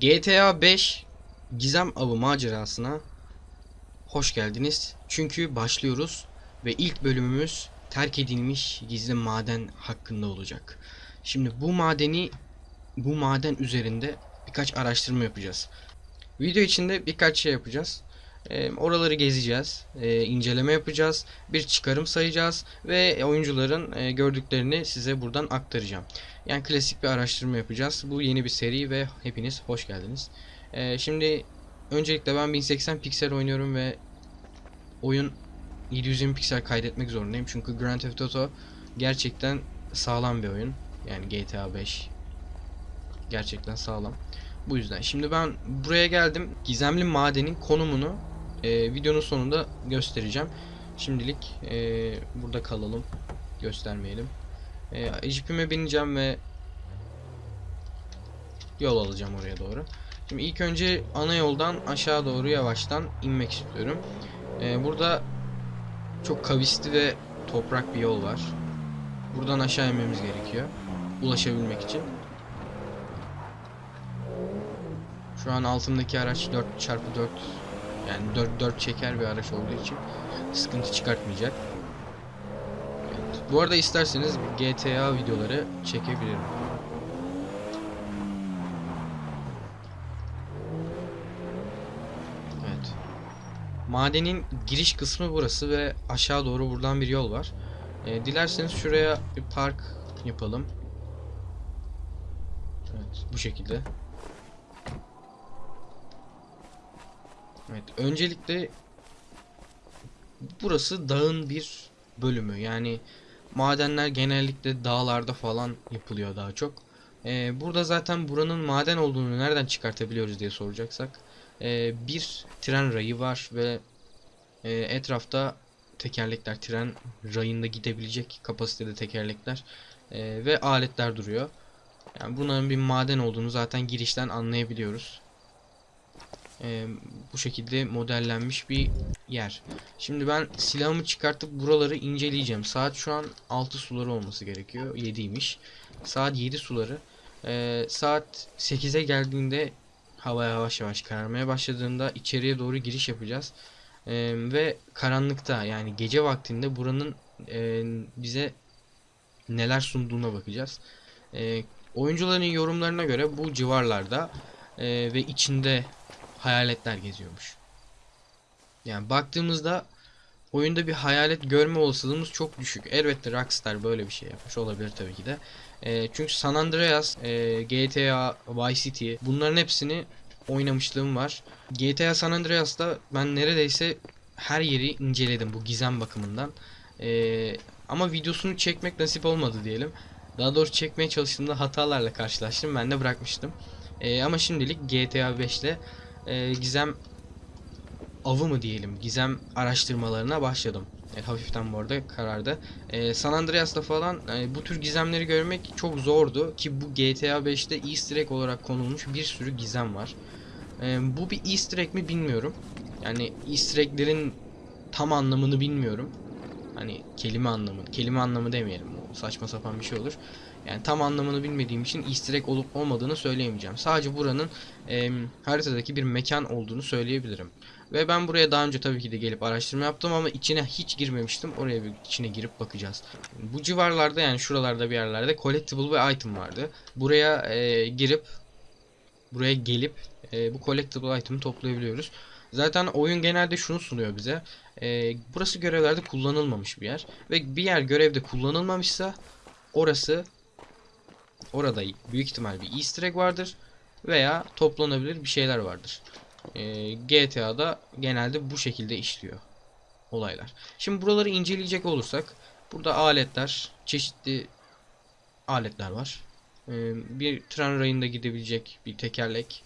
GTA 5 Gizem Avı macerasına hoş geldiniz. Çünkü başlıyoruz ve ilk bölümümüz terk edilmiş gizli maden hakkında olacak. Şimdi bu madeni bu maden üzerinde birkaç araştırma yapacağız. Video içinde birkaç şey yapacağız. Ee, oraları gezeceğiz, ee, inceleme yapacağız, bir çıkarım sayacağız ve oyuncuların e, gördüklerini size buradan aktaracağım. Yani klasik bir araştırma yapacağız. Bu yeni bir seri ve hepiniz hoş geldiniz. Ee, şimdi öncelikle ben 1080 piksel oynuyorum ve oyun 720 piksel kaydetmek zorundayım. Çünkü Grand Theft Auto gerçekten sağlam bir oyun. Yani GTA 5 gerçekten sağlam. Bu yüzden. Şimdi ben buraya geldim. Gizemli madenin konumunu e, videonun sonunda göstereceğim. Şimdilik e, burada kalalım. Göstermeyelim. E, jipime bineceğim ve yol alacağım oraya doğru. Şimdi ilk önce ana yoldan aşağı doğru yavaştan inmek istiyorum. E, burada çok kavisli ve toprak bir yol var. Buradan aşağı inmemiz gerekiyor. Ulaşabilmek için. Şu an altımdaki araç 4x4 yani 4 4 çeker bir araç olduğu için sıkıntı çıkartmayacak. Evet. Bu arada isterseniz GTA videoları çekebilirim. Evet. Madenin giriş kısmı burası ve aşağı doğru buradan bir yol var. Ee, dilerseniz şuraya bir park yapalım. Evet, bu şekilde. Evet, öncelikle burası dağın bir bölümü. Yani madenler genellikle dağlarda falan yapılıyor daha çok. Ee, burada zaten buranın maden olduğunu nereden çıkartabiliyoruz diye soracaksak. Ee, bir tren rayı var ve e, etrafta tekerlekler, tren rayında gidebilecek kapasitede tekerlekler e, ve aletler duruyor. Yani bunların bir maden olduğunu zaten girişten anlayabiliyoruz. Ee, bu şekilde modellenmiş bir yer. Şimdi ben silahımı çıkartıp buraları inceleyeceğim. Saat şu an 6 suları olması gerekiyor. 7'ymiş. Saat 7 suları. Ee, saat 8'e geldiğinde hava yavaş yavaş kararmaya başladığında içeriye doğru giriş yapacağız. Ee, ve karanlıkta yani gece vaktinde buranın e, bize neler sunduğuna bakacağız. Ee, oyuncuların yorumlarına göre bu civarlarda e, ve içinde hayaletler geziyormuş. Yani baktığımızda oyunda bir hayalet görme olasılığımız çok düşük. Elbette Rockstar böyle bir şey yapmış olabilir tabii ki de. E, çünkü San Andreas, e, GTA, Vice City bunların hepsini oynamışlığım var. GTA San Andreas'ta ben neredeyse her yeri inceledim bu gizem bakımından. E, ama videosunu çekmek nasip olmadı diyelim. Daha doğrusu çekmeye çalıştığımda hatalarla karşılaştım. Ben de bırakmıştım. E, ama şimdilik GTA 5 ile e, gizem avı mı diyelim gizem araştırmalarına başladım. E, hafiften bu arada karardı. E, San Andreas'ta falan e, bu tür gizemleri görmek çok zordu ki bu GTA 5'te Easter egg olarak konulmuş bir sürü gizem var. E, bu bir Easter egg mi bilmiyorum. Yani Easter egg'lerin tam anlamını bilmiyorum. Hani kelime anlamı, kelime anlamı demeyelim. O saçma sapan bir şey olur. Yani tam anlamını bilmediğim için easter egg olup olmadığını söyleyemeyeceğim. Sadece buranın e, haritadaki bir mekan olduğunu söyleyebilirim. Ve ben buraya daha önce tabii ki de gelip araştırma yaptım ama içine hiç girmemiştim. Oraya bir içine girip bakacağız. Bu civarlarda yani şuralarda bir yerlerde collectible ve item vardı. Buraya e, girip buraya gelip e, bu collectible item'ı toplayabiliyoruz. Zaten oyun genelde şunu sunuyor bize. E, burası görevlerde kullanılmamış bir yer. Ve bir yer görevde kullanılmamışsa orası orada büyük ihtimal bir easter egg vardır veya toplanabilir bir şeyler vardır. Ee, GTA'da genelde bu şekilde işliyor olaylar. Şimdi buraları inceleyecek olursak burada aletler, çeşitli aletler var. Ee, bir tren rayında gidebilecek bir tekerlek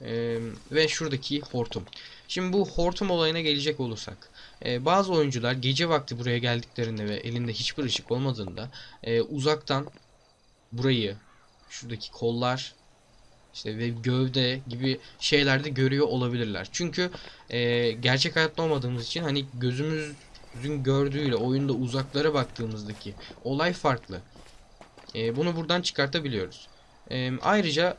ee, ve şuradaki hortum. Şimdi bu hortum olayına gelecek olursak e, bazı oyuncular gece vakti buraya geldiklerinde ve elinde hiçbir ışık olmadığında e, uzaktan burayı şuradaki kollar işte ve gövde gibi şeylerde görüyor olabilirler. Çünkü e, gerçek hayatta olmadığımız için hani gözümüzün gördüğüyle oyunda uzaklara baktığımızdaki olay farklı. E, bunu buradan çıkartabiliyoruz. E, ayrıca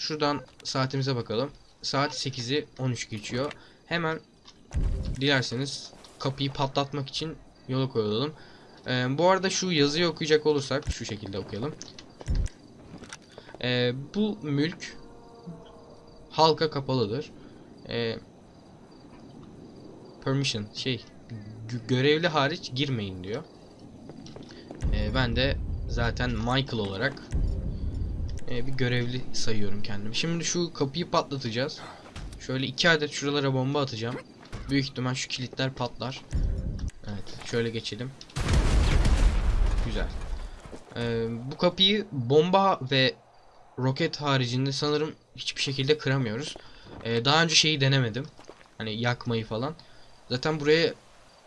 Şuradan saatimize bakalım. Saat 8'i 13 geçiyor. Hemen dilerseniz kapıyı patlatmak için yola koyulalım. Ee, bu arada şu yazıyı okuyacak olursak şu şekilde okuyalım. Ee, bu mülk halka kapalıdır. Ee, permission şey gö- görevli hariç girmeyin diyor. Ee, ben de zaten Michael olarak e, bir görevli sayıyorum kendimi. Şimdi şu kapıyı patlatacağız. Şöyle iki adet şuralara bomba atacağım. Büyük ihtimal şu kilitler patlar. Evet, şöyle geçelim. Güzel. Ee, bu kapıyı bomba ve roket haricinde sanırım hiçbir şekilde kıramıyoruz. Ee, daha önce şeyi denemedim. Hani yakmayı falan. Zaten buraya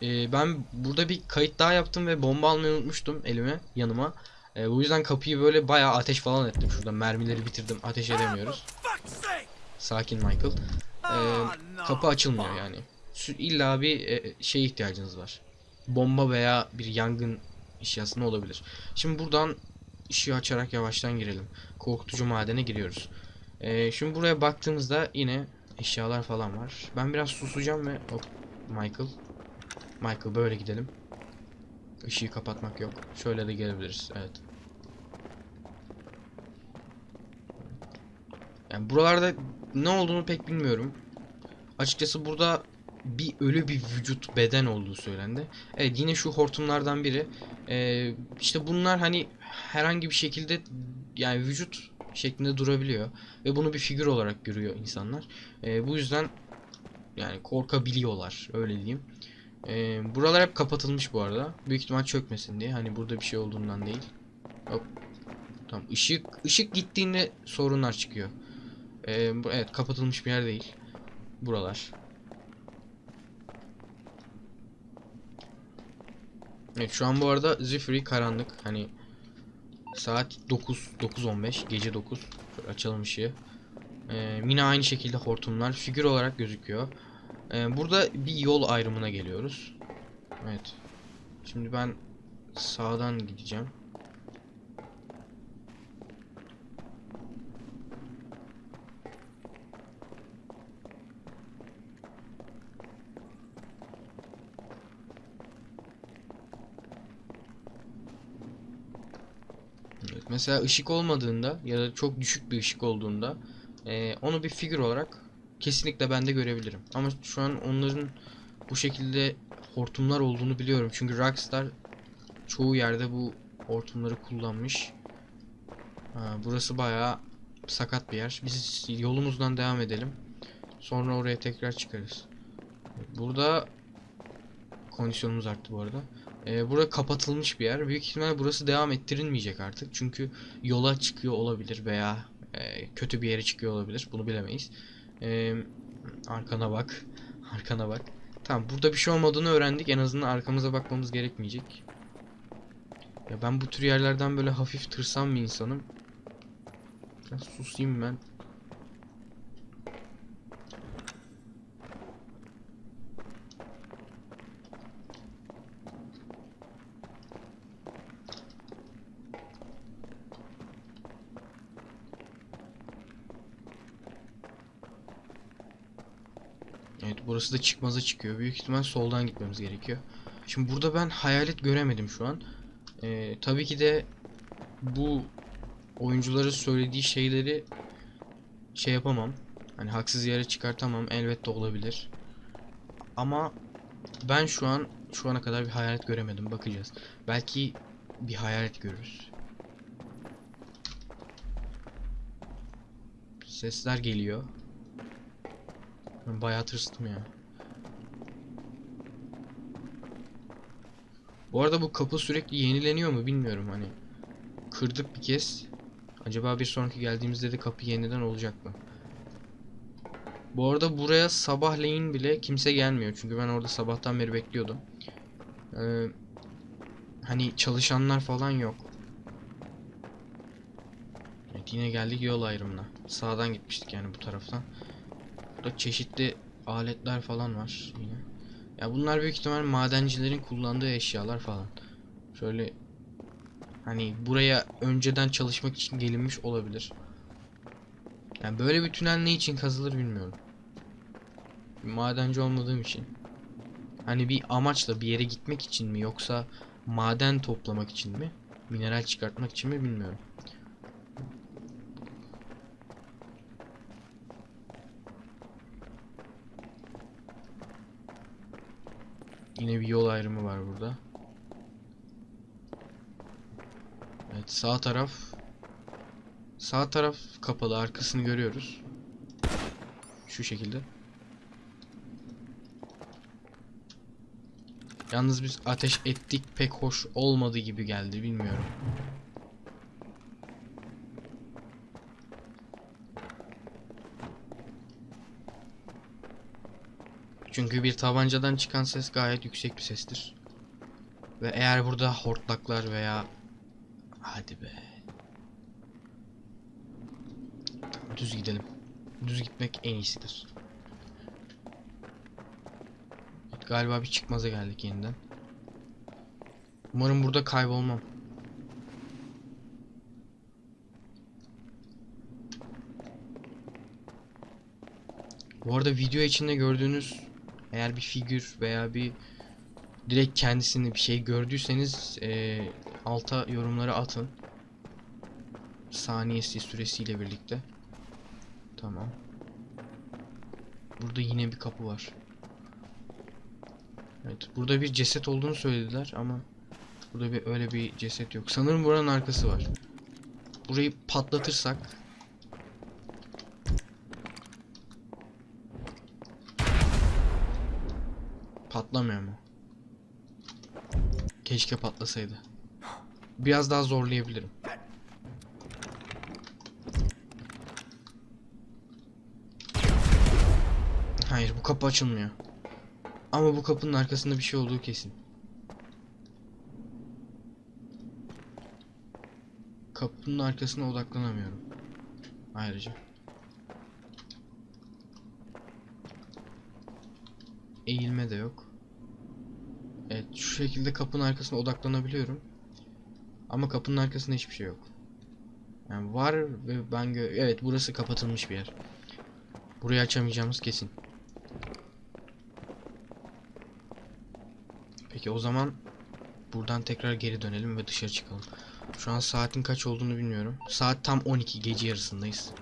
e, ben burada bir kayıt daha yaptım ve bomba almayı unutmuştum elime, yanıma. E, bu yüzden kapıyı böyle bayağı ateş falan ettim. Şurada mermileri bitirdim. Ateş edemiyoruz. Sakin Michael. E, kapı açılmıyor yani. İlla bir e, şeye ihtiyacınız var. Bomba veya bir yangın eşyasına olabilir. Şimdi buradan ışığı açarak yavaştan girelim. Korkutucu madene giriyoruz. E, şimdi buraya baktığımızda yine eşyalar falan var. Ben biraz susacağım ve hop Michael. Michael böyle gidelim. Işığı kapatmak yok. Şöyle de gelebiliriz. Evet. Yani buralarda ne olduğunu pek bilmiyorum. Açıkçası burada bir ölü bir vücut beden olduğu söylendi. Evet yine şu hortumlardan biri. Ee, işte bunlar hani herhangi bir şekilde yani vücut şeklinde durabiliyor. Ve bunu bir figür olarak görüyor insanlar. Ee, bu yüzden yani korkabiliyorlar öyle diyeyim. Ee, buralar hep kapatılmış bu arada. Büyük ihtimal çökmesin diye. Hani burada bir şey olduğundan değil. Hop. Tamam. Işık ışık gittiğinde sorunlar çıkıyor. Ee, evet kapatılmış bir yer değil. Buralar. Evet şu an bu arada Zifiri karanlık. Hani saat 9 9.15 gece 9. Şöyle açalım ışığı. Ee, yine aynı şekilde hortumlar figür olarak gözüküyor. Ee, burada bir yol ayrımına geliyoruz. Evet. Şimdi ben sağdan gideceğim. Evet, mesela ışık olmadığında ya da çok düşük bir ışık olduğunda eee, onu bir figür olarak kesinlikle ben de görebilirim. Ama şu an onların bu şekilde hortumlar olduğunu biliyorum. Çünkü Rockstar çoğu yerde bu hortumları kullanmış. Ha, burası bayağı sakat bir yer. Biz yolumuzdan devam edelim. Sonra oraya tekrar çıkarız. Burada kondisyonumuz arttı bu arada. Ee, burada kapatılmış bir yer. Büyük ihtimalle burası devam ettirilmeyecek artık. Çünkü yola çıkıyor olabilir veya e, kötü bir yere çıkıyor olabilir. Bunu bilemeyiz. Ee, arkana bak. Arkana bak. Tamam burada bir şey olmadığını öğrendik. En azından arkamıza bakmamız gerekmeyecek. Ya ben bu tür yerlerden böyle hafif tırsam bir insanım. Biraz susayım ben. Evet burası da çıkmaza çıkıyor. Büyük ihtimal soldan gitmemiz gerekiyor. Şimdi burada ben hayalet göremedim şu an. Ee, tabii ki de bu oyuncuların söylediği şeyleri şey yapamam. Hani haksız yere çıkartamam. Elbette olabilir. Ama ben şu an şu ana kadar bir hayalet göremedim. Bakacağız. Belki bir hayalet görürüz. Sesler geliyor. Ben bayağı tırstım ya. Bu arada bu kapı sürekli yenileniyor mu bilmiyorum hani. Kırdık bir kez. Acaba bir sonraki geldiğimizde de kapı yeniden olacak mı? Bu arada buraya sabahleyin bile kimse gelmiyor. Çünkü ben orada sabahtan beri bekliyordum. Ee, hani çalışanlar falan yok. Evet yine geldik yol ayrımına. Sağdan gitmiştik yani bu taraftan. Burada çeşitli aletler falan var yine. Ya bunlar büyük ihtimal madencilerin kullandığı eşyalar falan. Şöyle hani buraya önceden çalışmak için gelinmiş olabilir. Yani böyle bir tünel ne için kazılır bilmiyorum. Madenci olmadığım için. Hani bir amaçla bir yere gitmek için mi yoksa maden toplamak için mi? Mineral çıkartmak için mi bilmiyorum. Yine bir yol ayrımı var burada. Evet sağ taraf Sağ taraf kapalı arkasını görüyoruz. Şu şekilde. Yalnız biz ateş ettik pek hoş olmadı gibi geldi bilmiyorum. Çünkü bir tabancadan çıkan ses gayet yüksek bir sestir. Ve eğer burada hortlaklar veya hadi be. Düz gidelim. Düz gitmek en iyisidir. Galiba bir çıkmaza geldik yeniden. Umarım burada kaybolmam. Bu arada video içinde gördüğünüz eğer bir figür veya bir direkt kendisini bir şey gördüyseniz eee, alta yorumlara atın. Saniyesi süresiyle birlikte. Tamam. Burada yine bir kapı var. Evet, burada bir ceset olduğunu söylediler ama burada bir öyle bir ceset yok. Sanırım buranın arkası var. Burayı patlatırsak patlamıyor mu? Keşke patlasaydı. Biraz daha zorlayabilirim. Hayır bu kapı açılmıyor. Ama bu kapının arkasında bir şey olduğu kesin. Kapının arkasına odaklanamıyorum. Ayrıca. Eğilme de yok. Evet şu şekilde kapının arkasına odaklanabiliyorum. Ama kapının arkasında hiçbir şey yok. Yani var ve ben gö evet burası kapatılmış bir yer. Burayı açamayacağımız kesin. Peki o zaman buradan tekrar geri dönelim ve dışarı çıkalım. Şu an saatin kaç olduğunu bilmiyorum. Saat tam 12 gece yarısındayız.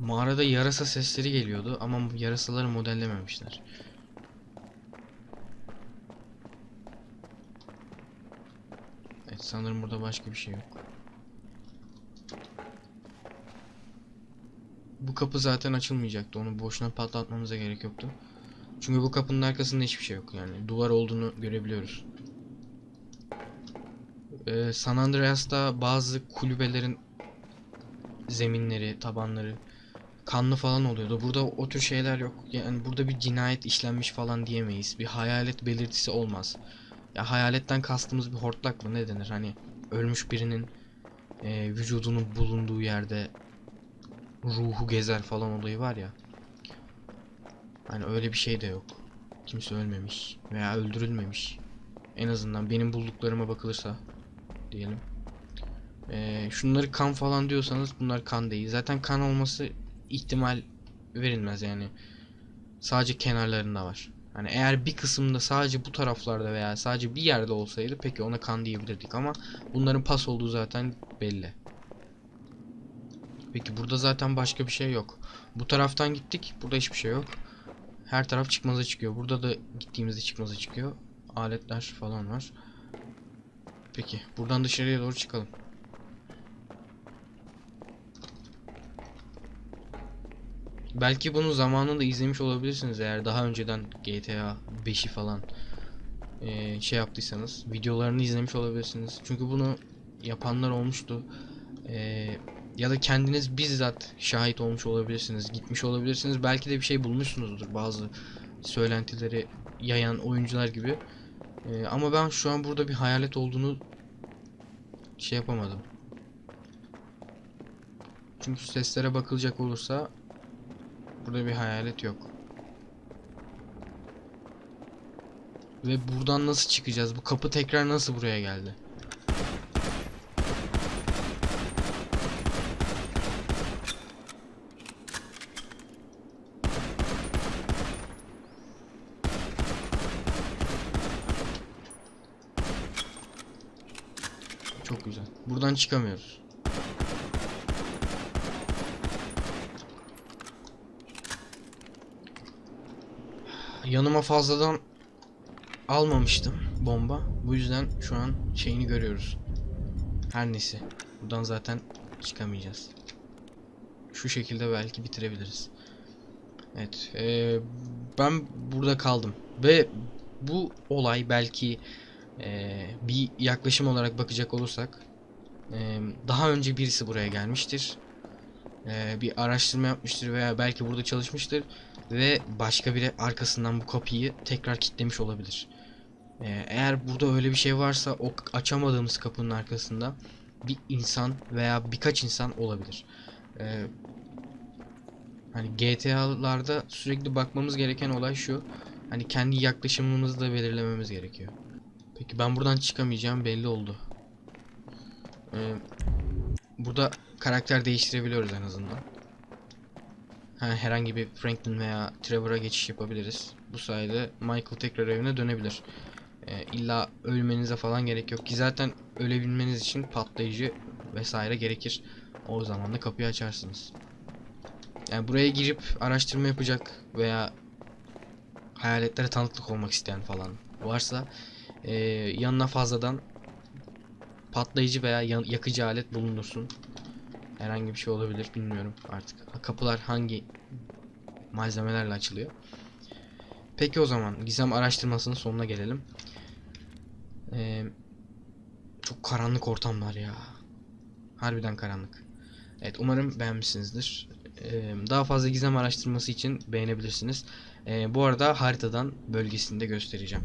Mağarada yarasa sesleri geliyordu ama yarasaları modellememişler. Evet sanırım burada başka bir şey yok. Bu kapı zaten açılmayacaktı. Onu boşuna patlatmamıza gerek yoktu. Çünkü bu kapının arkasında hiçbir şey yok yani. Duvar olduğunu görebiliyoruz. Ee, San Andreas'ta bazı kulübelerin zeminleri, tabanları kanlı falan oluyordu. Burada o tür şeyler yok. Yani burada bir cinayet işlenmiş falan diyemeyiz. Bir hayalet belirtisi olmaz. Ya hayaletten kastımız bir hortlak mı ne denir? Hani ölmüş birinin e, vücudunun bulunduğu yerde ruhu gezer falan olayı var ya. Hani öyle bir şey de yok. Kimse ölmemiş veya öldürülmemiş. En azından benim bulduklarıma bakılırsa diyelim. Ee, şunları kan falan diyorsanız bunlar kan değil. Zaten kan olması ihtimal verilmez yani. Sadece kenarlarında var. Hani eğer bir kısımda sadece bu taraflarda veya sadece bir yerde olsaydı peki ona kan diyebilirdik ama bunların pas olduğu zaten belli. Peki burada zaten başka bir şey yok. Bu taraftan gittik. Burada hiçbir şey yok. Her taraf çıkmaza çıkıyor. Burada da gittiğimizde çıkmaza çıkıyor. Aletler falan var. Peki buradan dışarıya doğru çıkalım. Belki bunu zamanında izlemiş olabilirsiniz eğer daha önceden GTA 5'i falan eee, şey yaptıysanız videolarını izlemiş olabilirsiniz. Çünkü bunu yapanlar olmuştu. Eee, ya da kendiniz bizzat şahit olmuş olabilirsiniz, gitmiş olabilirsiniz. Belki de bir şey bulmuşsunuzdur bazı söylentileri yayan oyuncular gibi. Eee, ama ben şu an burada bir hayalet olduğunu şey yapamadım. Çünkü seslere bakılacak olursa Burada bir hayalet yok. Ve buradan nasıl çıkacağız? Bu kapı tekrar nasıl buraya geldi? Çok güzel. Buradan çıkamıyoruz. Yanıma fazladan almamıştım bomba. Bu yüzden şu an şeyini görüyoruz. Her neyse. Buradan zaten çıkamayacağız. Şu şekilde belki bitirebiliriz. Evet. eee, ben burada kaldım. Ve bu olay belki eee, bir yaklaşım olarak bakacak olursak eee, daha önce birisi buraya gelmiştir. Eee, bir araştırma yapmıştır veya belki burada çalışmıştır ve başka biri arkasından bu kapıyı tekrar kilitlemiş olabilir. Eee, eğer burada öyle bir şey varsa o açamadığımız kapının arkasında bir insan veya birkaç insan olabilir. Eee, hani GTA'larda sürekli bakmamız gereken olay şu. Hani kendi yaklaşımımızı da belirlememiz gerekiyor. Peki ben buradan çıkamayacağım belli oldu. Ee, burada karakter değiştirebiliyoruz en azından. Ha, herhangi bir Franklin veya Trevor'a geçiş yapabiliriz. Bu sayede Michael tekrar evine dönebilir. Ee, illa ölmenize falan gerek yok ki zaten ölebilmeniz için patlayıcı vesaire gerekir. O zaman da kapıyı açarsınız. Yani buraya girip araştırma yapacak veya hayaletlere tanıklık olmak isteyen falan varsa eee, yanına fazladan patlayıcı veya ya- yakıcı alet bulundursun. Herhangi bir şey olabilir bilmiyorum artık. Kapılar hangi malzemelerle açılıyor. Peki o zaman gizem araştırmasının sonuna gelelim. Eee, çok karanlık ortamlar ya. Harbiden karanlık. Evet umarım beğenmişsinizdir. Eee, daha fazla gizem araştırması için beğenebilirsiniz. Eee, bu arada haritadan bölgesini de göstereceğim.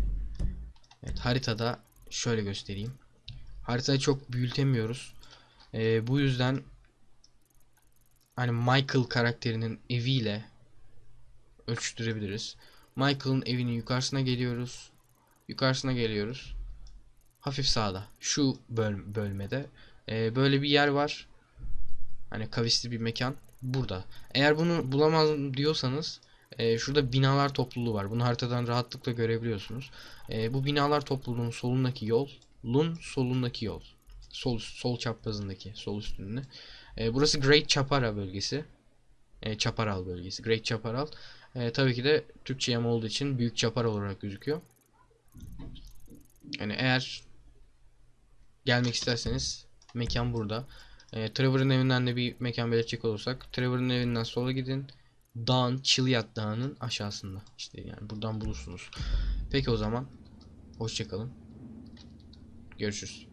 Evet haritada şöyle göstereyim. Haritayı çok büyütemiyoruz. Eee, bu yüzden hani Michael karakterinin eviyle ölçtürebiliriz. Michael'ın evinin yukarısına geliyoruz. Yukarısına geliyoruz. Hafif sağda. Şu böl- bölmede. Eee, böyle bir yer var. Hani kavisli bir mekan. Burada. Eğer bunu bulamaz diyorsanız e, şurada binalar topluluğu var. Bunu haritadan rahatlıkla görebiliyorsunuz. E, bu binalar topluluğunun solundaki yol, Lun solundaki yol. Sol sol çaprazındaki, sol üstünde. E, burası Great Chapara bölgesi. E, Chaparral bölgesi. Great Chaparral. E, tabii ki de Türkçe yama olduğu için Büyük Chaparral olarak gözüküyor. Yani eğer gelmek isterseniz mekan burada. E, Trevor'ın evinden de bir mekan belirtecek olursak Trevor'ın evinden sola gidin. Dağın, Chiliad Dağı'nın aşağısında. İşte yani buradan bulursunuz. Peki o zaman hoşçakalın. Görüşürüz.